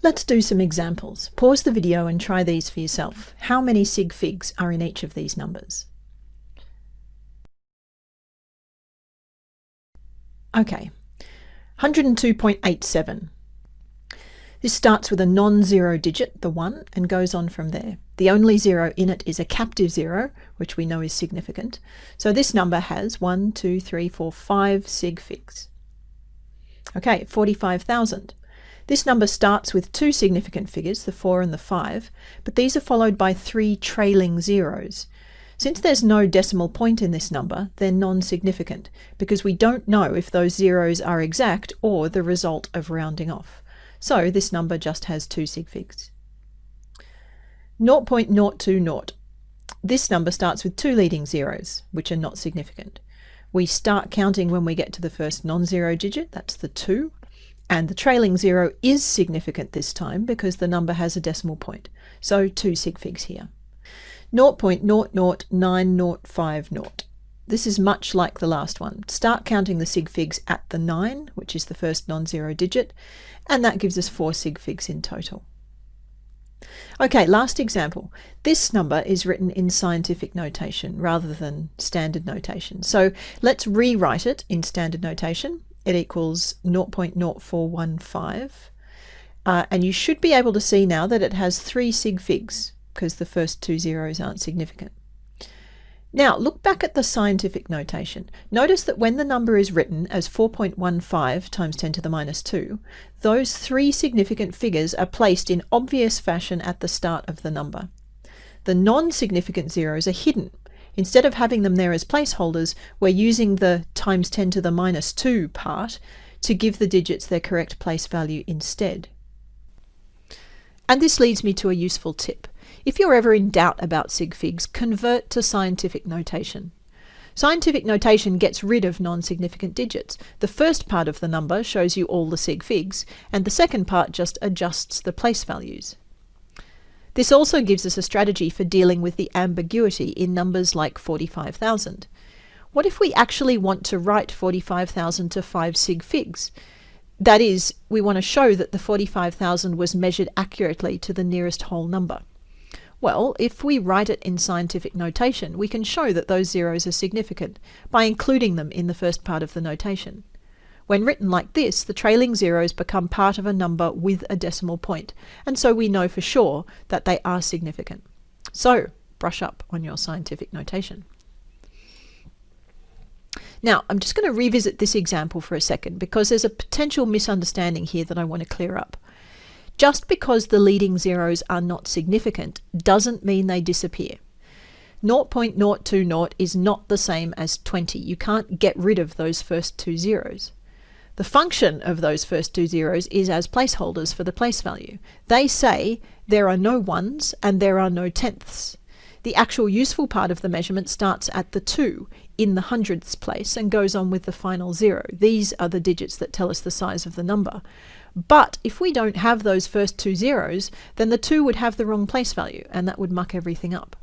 Let's do some examples. Pause the video and try these for yourself. How many sig figs are in each of these numbers? Okay, 102.87. This starts with a non-zero digit, the 1, and goes on from there. The only zero in it is a captive zero, which we know is significant. So this number has 1, 2, 3, 4, 5 sig figs. Okay, 45,000. This number starts with two significant figures, the 4 and the 5, but these are followed by three trailing zeros. Since there's no decimal point in this number, they're non-significant, because we don't know if those zeros are exact or the result of rounding off. So this number just has two sig figs. 0.020. This number starts with two leading zeros, which are not significant. We start counting when we get to the first non-zero digit, that's the 2, and the trailing zero is significant this time because the number has a decimal point. So two sig figs here. 0.009050. This is much like the last one. Start counting the sig figs at the 9, which is the first non-zero digit, and that gives us 4 sig figs in total. Okay, last example. This number is written in scientific notation rather than standard notation. So let's rewrite it in standard notation it equals 0.0415. Uh, and you should be able to see now that it has three sig figs because the first two zeros aren't significant. Now look back at the scientific notation. Notice that when the number is written as 4.15 times 10 to the minus 2, those three significant figures are placed in obvious fashion at the start of the number. The non-significant zeros are hidden Instead of having them there as placeholders, we're using the times 10 to the minus 2 part to give the digits their correct place value instead. And this leads me to a useful tip. If you're ever in doubt about sig figs, convert to scientific notation. Scientific notation gets rid of non-significant digits. The first part of the number shows you all the sig figs, and the second part just adjusts the place values. This also gives us a strategy for dealing with the ambiguity in numbers like 45,000. What if we actually want to write 45,000 to 5 sig figs? That is, we want to show that the 45,000 was measured accurately to the nearest whole number. Well, if we write it in scientific notation, we can show that those zeros are significant by including them in the first part of the notation. When written like this, the trailing zeros become part of a number with a decimal point, and so we know for sure that they are significant. So, brush up on your scientific notation. Now, I'm just going to revisit this example for a second because there's a potential misunderstanding here that I want to clear up. Just because the leading zeros are not significant doesn't mean they disappear. 0.020 is not the same as 20. You can't get rid of those first two zeros. The function of those first two zeros is as placeholders for the place value. They say there are no ones and there are no tenths. The actual useful part of the measurement starts at the 2 in the hundredths place and goes on with the final zero. These are the digits that tell us the size of the number. But if we don't have those first two zeros, then the 2 would have the wrong place value and that would muck everything up.